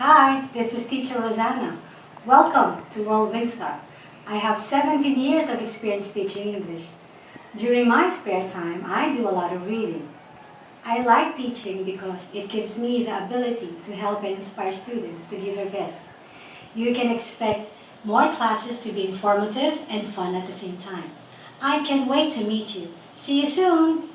Hi, this is Teacher Rosanna. Welcome to World Wingstar. I have 17 years of experience teaching English. During my spare time, I do a lot of reading. I like teaching because it gives me the ability to help and inspire students to give their best. You can expect more classes to be informative and fun at the same time. I can't wait to meet you. See you soon!